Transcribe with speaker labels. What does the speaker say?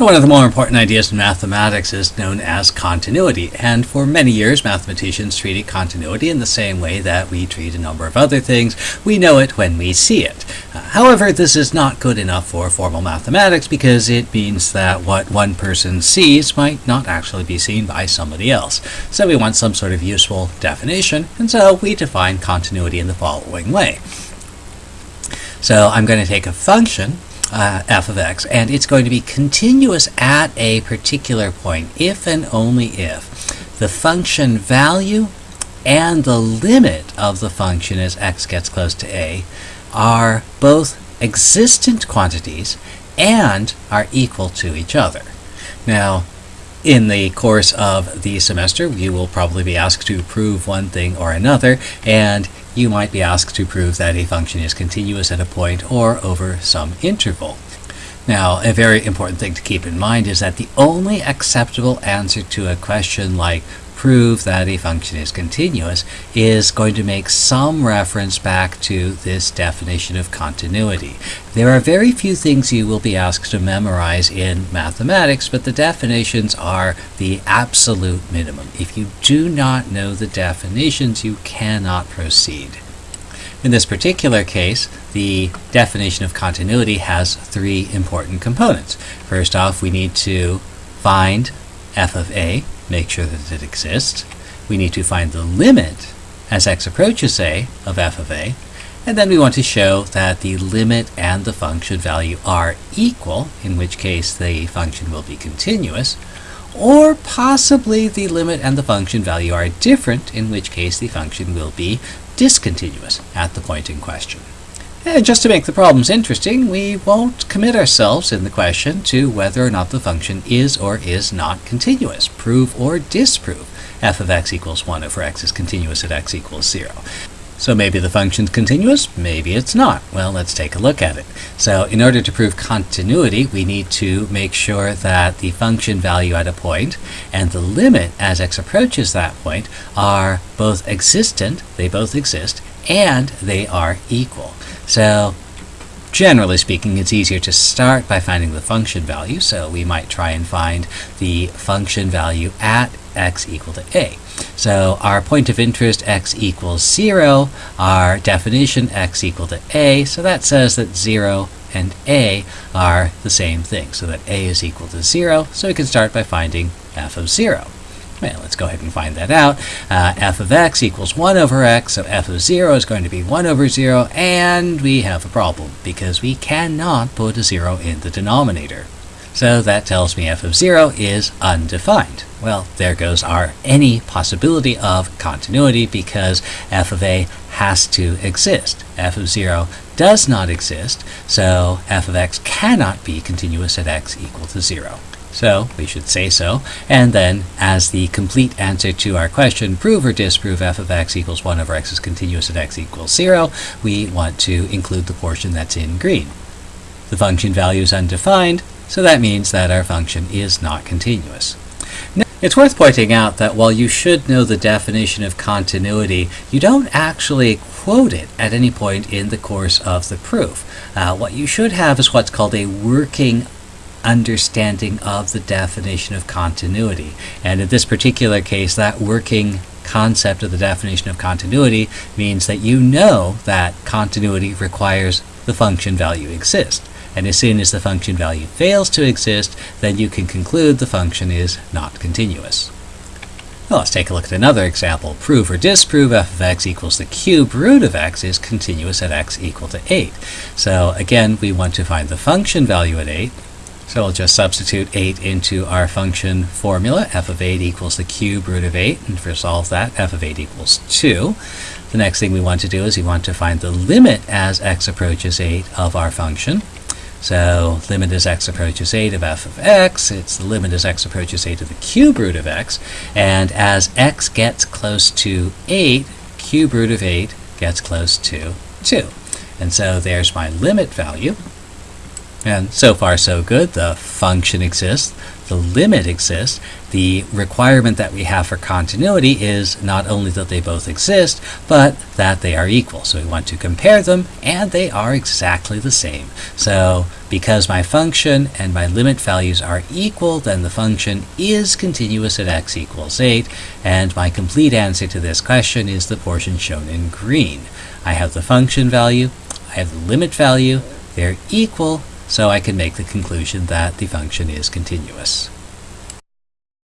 Speaker 1: One of the more important ideas in mathematics is known as continuity, and for many years mathematicians treated continuity in the same way that we treat a number of other things. We know it when we see it. However, this is not good enough for formal mathematics because it means that what one person sees might not actually be seen by somebody else. So we want some sort of useful definition, and so we define continuity in the following way. So I'm going to take a function uh, f of x, and it's going to be continuous at a particular point if and only if the function value and the limit of the function as x gets close to a are both existent quantities and are equal to each other. Now, in the course of the semester, you will probably be asked to prove one thing or another, and you might be asked to prove that a function is continuous at a point or over some interval. Now, a very important thing to keep in mind is that the only acceptable answer to a question like prove that a function is continuous is going to make some reference back to this definition of continuity. There are very few things you will be asked to memorize in mathematics, but the definitions are the absolute minimum. If you do not know the definitions, you cannot proceed. In this particular case, the definition of continuity has three important components. First off, we need to find f of a, make sure that it exists. We need to find the limit as x approaches a of f of a, and then we want to show that the limit and the function value are equal, in which case the function will be continuous, or possibly the limit and the function value are different, in which case the function will be discontinuous at the point in question. And just to make the problems interesting, we won't commit ourselves in the question to whether or not the function is or is not continuous. Prove or disprove f of x equals 1 over x is continuous at x equals 0. So maybe the function's continuous, maybe it's not. Well, let's take a look at it. So in order to prove continuity, we need to make sure that the function value at a point and the limit as x approaches that point are both existent, they both exist, and they are equal. So generally speaking, it's easier to start by finding the function value. So we might try and find the function value at x equal to a. So our point of interest, x equals 0, our definition, x equal to a, so that says that 0 and a are the same thing, so that a is equal to 0, so we can start by finding f of 0. Well, let's go ahead and find that out. Uh, f of x equals 1 over x, so f of 0 is going to be 1 over 0, and we have a problem, because we cannot put a 0 in the denominator. So that tells me f of 0 is undefined. Well, there goes our any possibility of continuity, because f of a has to exist. f of 0 does not exist, so f of x cannot be continuous at x equal to 0. So we should say so. And then, as the complete answer to our question, prove or disprove f of x equals 1 over x is continuous at x equals 0, we want to include the portion that's in green. The function value is undefined, so that means that our function is not continuous. It's worth pointing out that while you should know the definition of continuity, you don't actually quote it at any point in the course of the proof. Uh, what you should have is what's called a working understanding of the definition of continuity. And in this particular case, that working concept of the definition of continuity means that you know that continuity requires the function value exist. And as soon as the function value fails to exist, then you can conclude the function is not continuous. Well, let's take a look at another example. Prove or disprove f of x equals the cube root of x is continuous at x equal to 8. So again, we want to find the function value at 8. So we'll just substitute 8 into our function formula. f of 8 equals the cube root of 8. And for solve that, f of 8 equals 2. The next thing we want to do is we want to find the limit as x approaches 8 of our function. So limit as x approaches 8 of f of x, it's the limit as x approaches 8 of the cube root of x. And as x gets close to 8, cube root of 8 gets close to 2. And so there's my limit value. And so far so good. The function exists, the limit exists. The requirement that we have for continuity is not only that they both exist, but that they are equal. So we want to compare them, and they are exactly the same. So because my function and my limit values are equal, then the function is continuous at x equals 8, and my complete answer to this question is the portion shown in green. I have the function value, I have the limit value, they're equal, so I can make the conclusion that the function is continuous.